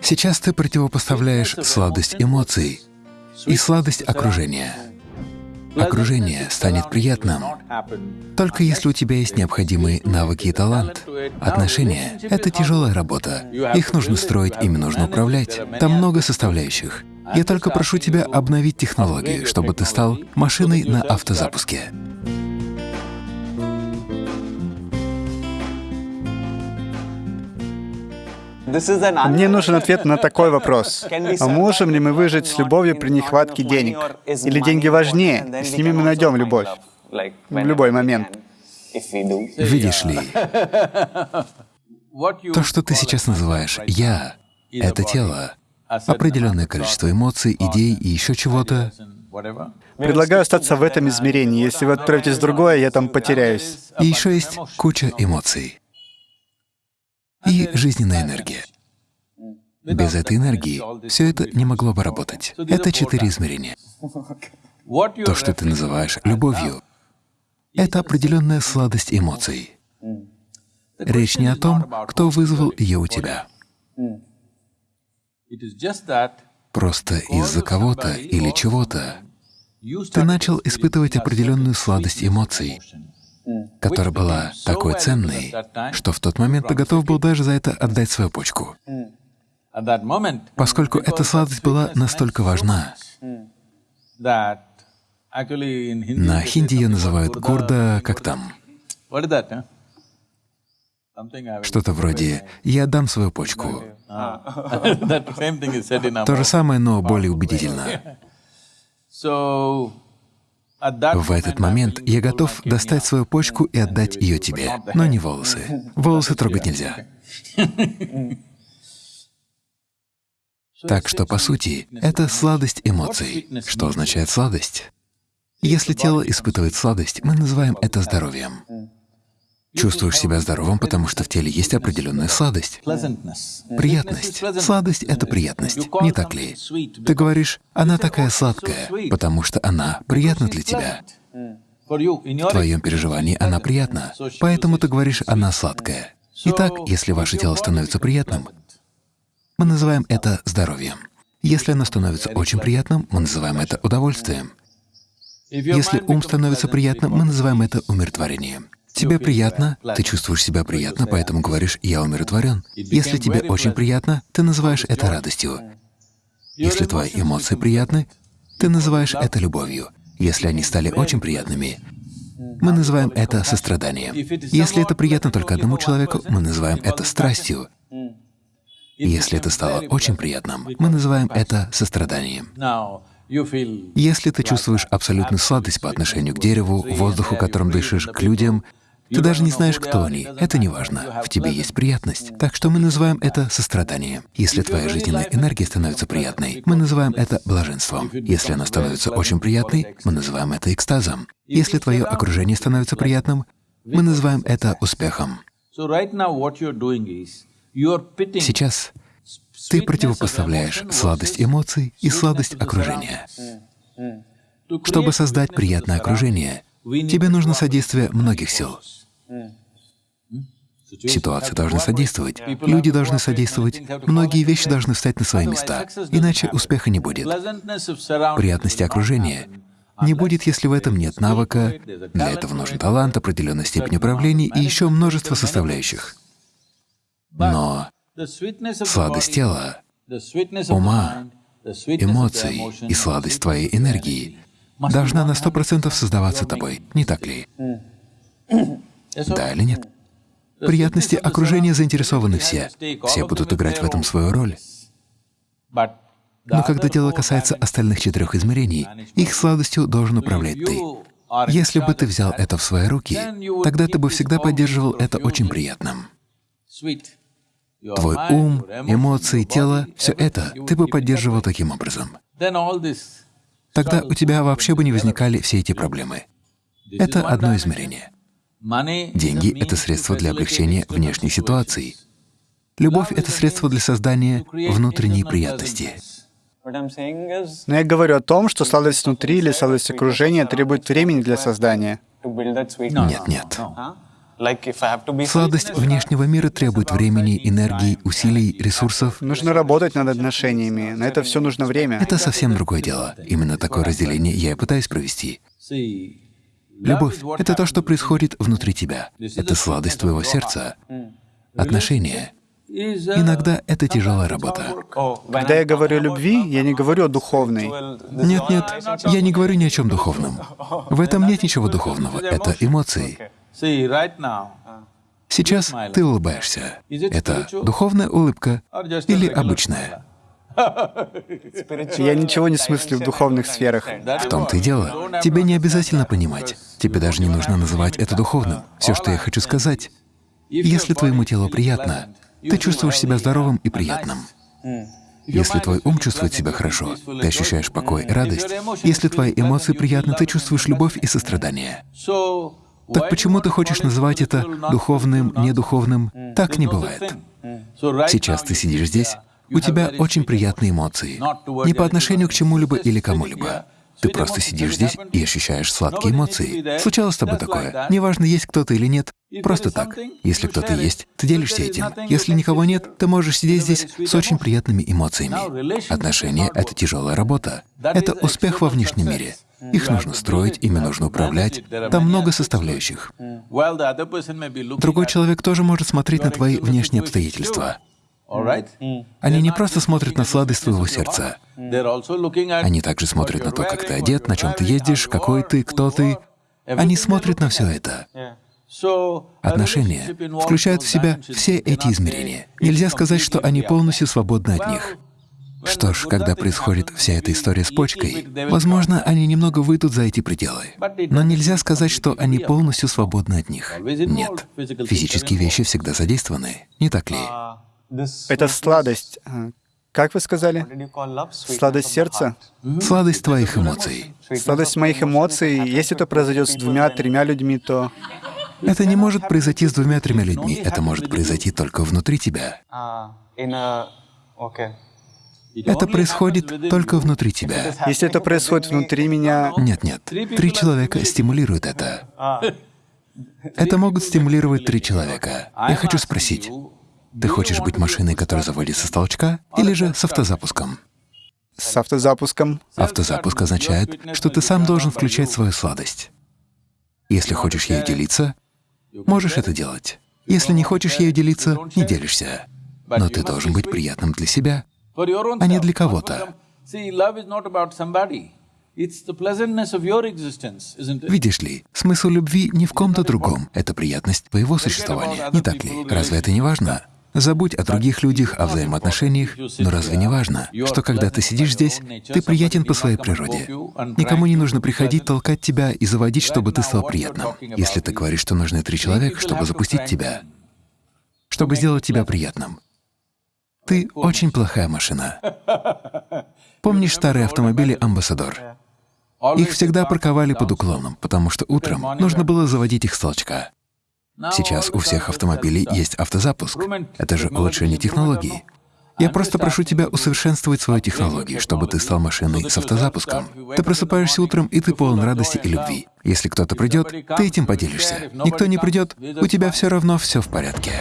Сейчас ты противопоставляешь сладость эмоций и сладость окружения. Окружение станет приятным, только если у тебя есть необходимые навыки и талант. Отношения — это тяжелая работа. Их нужно строить, ими нужно управлять. Там много составляющих. Я только прошу тебя обновить технологии, чтобы ты стал машиной на автозапуске. Мне нужен ответ на такой вопрос. А можем ли мы выжить с любовью при нехватке денег? Или деньги важнее, и с ними мы найдем любовь? В любой момент. Видишь ли, то, что ты сейчас называешь «я», — это тело, определенное количество эмоций, идей и еще чего-то. Предлагаю остаться в этом измерении. Если вы отправитесь в другое, я там потеряюсь. И еще есть куча эмоций и жизненная энергия. Без этой энергии все это не могло бы работать. Это четыре измерения. То, что ты называешь любовью, это определенная сладость эмоций. Речь не о том, кто вызвал ее у тебя. Просто из-за кого-то или чего-то ты начал испытывать определенную сладость эмоций, которая была такой ценной, что в тот момент ты готов был даже за это отдать свою почку. Поскольку эта сладость была настолько важна, на хинди ее называют гордо, как там, что-то вроде «я отдам свою почку». То же самое, но более убедительно. В этот момент я готов достать свою почку и отдать ее тебе, но не волосы. Волосы трогать нельзя. Так что, по сути, это сладость эмоций. Что означает сладость? Если тело испытывает сладость, мы называем это здоровьем. Чувствуешь себя здоровым, потому что в теле есть определенная сладость. Приятность. Сладость — это приятность, не так ли? Ты говоришь, она такая сладкая, потому что она приятна для тебя. В твоем переживании она приятна, поэтому ты говоришь, она сладкая. Итак, если ваше тело становится приятным, мы называем это здоровьем. Если оно становится очень приятным, мы называем это удовольствием. Если ум становится приятным, мы называем это умиротворением. Тебе приятно, ты чувствуешь себя приятно, поэтому говоришь «я умиротворен». Если тебе очень приятно, ты называешь это радостью. Если твои эмоции приятны, ты называешь это любовью. Если они стали очень приятными, мы называем это состраданием. Если это приятно только одному человеку, мы называем это страстью. Если это стало очень приятным, мы называем это состраданием. Если ты чувствуешь абсолютную сладость по отношению к дереву, воздуху, которым дышишь, к людям, ты даже не знаешь, кто они. Это не важно. В тебе есть приятность. Так что мы называем это состраданием. Если твоя жизненная энергия становится приятной, мы называем это блаженством. Если она становится очень приятной, мы называем это экстазом. Если твое окружение становится приятным, мы называем это успехом. Сейчас ты противопоставляешь сладость эмоций и сладость окружения. Чтобы создать приятное окружение, тебе нужно содействие многих сил. Ситуации должны содействовать, люди должны содействовать, многие вещи должны встать на свои места, иначе успеха не будет. Приятности окружения не будет, если в этом нет навыка, для этого нужен талант, определенная степень управления и еще множество составляющих. Но сладость тела, ума, эмоций и сладость твоей энергии должна на сто процентов создаваться тобой, не так ли? Да или нет? Приятности окружения заинтересованы все. Все будут играть в этом свою роль. Но когда дело касается остальных четырех измерений, их сладостью должен управлять ты. Если бы ты взял это в свои руки, тогда ты бы всегда поддерживал это очень приятным. Твой ум, эмоции, тело — все это ты бы поддерживал таким образом. Тогда у тебя вообще бы не возникали все эти проблемы. Это одно измерение. Деньги — это средство для облегчения внешней ситуации. Любовь — это средство для создания внутренней приятности. Но я говорю о том, что сладость внутри или сладость окружения требует времени для создания. Нет, нет. Сладость внешнего мира требует времени, энергии, усилий, ресурсов. Нужно работать над отношениями. На это все нужно время. Это совсем другое дело. Именно такое разделение я и пытаюсь провести. Любовь — это то, что происходит внутри тебя. Это сладость твоего сердца. Отношения. Иногда это тяжелая работа. Когда я говорю о любви, я не говорю о духовной. Нет, нет, я не говорю ни о чем духовном. В этом нет ничего духовного, это эмоции. Сейчас ты улыбаешься. Это духовная улыбка или обычная? Я ничего не смыслю в духовных сферах. В том-то и дело. Тебе не обязательно понимать. Тебе даже не нужно называть это духовным. Все, что я хочу сказать, если твоему телу приятно, ты чувствуешь себя здоровым и приятным. Если твой ум чувствует себя хорошо, ты ощущаешь покой и радость. Если твои эмоции приятны, ты чувствуешь любовь и сострадание. Так почему ты хочешь называть это духовным, недуховным? Так не бывает. Сейчас ты сидишь здесь, у тебя очень приятные эмоции, не по отношению к чему-либо или кому-либо. Ты просто сидишь здесь и ощущаешь сладкие эмоции. Случалось с тобой такое? Неважно, есть кто-то или нет, просто так. Если кто-то есть, ты делишься этим. Если никого нет, ты можешь сидеть здесь с очень приятными эмоциями. Отношения — это тяжелая работа. Это успех во внешнем мире. Их нужно строить, ими нужно управлять. Там много составляющих. Другой человек тоже может смотреть на твои внешние обстоятельства. Они не просто смотрят на сладость твоего сердца. Они также смотрят на то, как ты одет, на чем ты ездишь, какой ты, кто ты. Они смотрят на все это. Отношения включают в себя все эти измерения. Нельзя сказать, что они полностью свободны от них. Что ж, когда происходит вся эта история с почкой, возможно, они немного выйдут за эти пределы. Но нельзя сказать, что они полностью свободны от них. Нет. Физические вещи всегда задействованы, не так ли? Это сладость. А, как вы сказали? Сладость сердца? Сладость твоих эмоций. Сладость моих эмоций. Если это произойдет с двумя-тремя людьми, то... Это не может произойти с двумя-тремя людьми. Это может произойти только внутри тебя. Это происходит только внутри тебя. Если это происходит внутри меня... Нет, нет. Три человека стимулируют это. Это могут стимулировать три человека. Я хочу спросить, ты хочешь быть машиной, которая заводится с толчка, или же с автозапуском? С автозапуском. Автозапуск означает, что ты сам должен включать свою сладость. Если хочешь ею делиться, можешь это делать. Если не хочешь ею делиться, не делишься. Но ты должен быть приятным для себя, а не для кого-то. Видишь ли, смысл любви не в ком-то другом, это приятность твоего существования, не так ли? Разве это не важно? Забудь о других людях, о взаимоотношениях, но разве не важно, что когда ты сидишь здесь, ты приятен по своей природе? Никому не нужно приходить, толкать тебя и заводить, чтобы ты стал приятным. Если ты говоришь, что нужны три человека, чтобы запустить тебя, чтобы сделать тебя приятным, ты очень плохая машина. Помнишь старые автомобили «Амбассадор»? Их всегда парковали под уклоном, потому что утром нужно было заводить их с толчка. Сейчас у всех автомобилей есть автозапуск. Это же улучшение технологий. Я просто прошу тебя усовершенствовать свою технологию, чтобы ты стал машиной с автозапуском. Ты просыпаешься утром, и ты полон радости и любви. Если кто-то придет, ты этим поделишься. Никто не придет, у тебя все равно все в порядке.